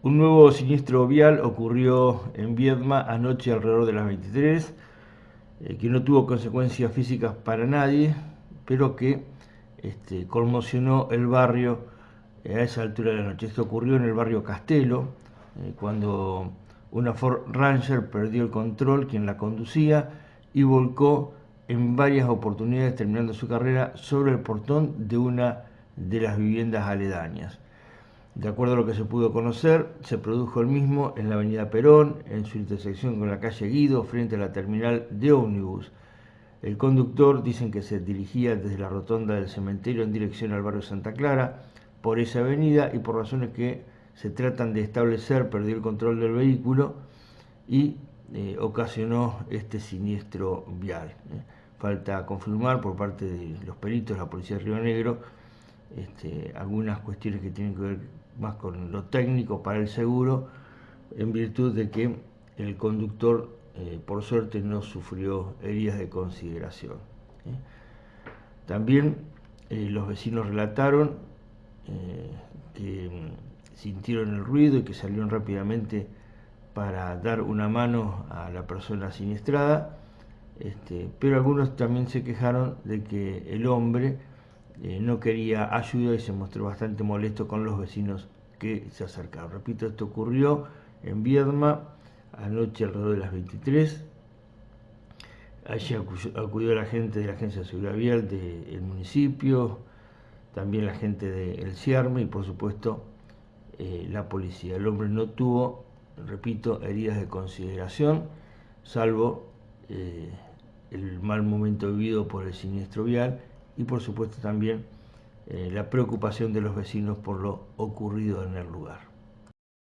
Un nuevo siniestro vial ocurrió en Viedma anoche alrededor de las 23, eh, que no tuvo consecuencias físicas para nadie, pero que este, conmocionó el barrio a esa altura de la noche. Esto ocurrió en el barrio Castelo, eh, cuando una Ford Ranger perdió el control, quien la conducía, y volcó en varias oportunidades, terminando su carrera, sobre el portón de una de las viviendas aledañas. De acuerdo a lo que se pudo conocer, se produjo el mismo en la avenida Perón, en su intersección con la calle Guido, frente a la terminal de ómnibus. El conductor dicen que se dirigía desde la rotonda del cementerio en dirección al barrio Santa Clara por esa avenida y por razones que se tratan de establecer perdió el control del vehículo y eh, ocasionó este siniestro vial. ¿eh? Falta confirmar por parte de los peritos, la policía de Río Negro, este, algunas cuestiones que tienen que ver más con lo técnico para el seguro, en virtud de que el conductor, eh, por suerte, no sufrió heridas de consideración. ¿eh? También eh, los vecinos relataron que mm, sintieron el ruido y que salieron rápidamente para dar una mano a la persona siniestrada, este, pero algunos también se quejaron de que el hombre eh, no quería ayuda y se mostró bastante molesto con los vecinos que se acercaron. Repito, esto ocurrió en Viedma anoche alrededor de las 23. Allí acudió la gente de la Agencia de Seguridad Vial del municipio, también la gente del CIARME y por supuesto eh, la policía. El hombre no tuvo, repito, heridas de consideración, salvo eh, el mal momento vivido por el siniestro vial y por supuesto también eh, la preocupación de los vecinos por lo ocurrido en el lugar.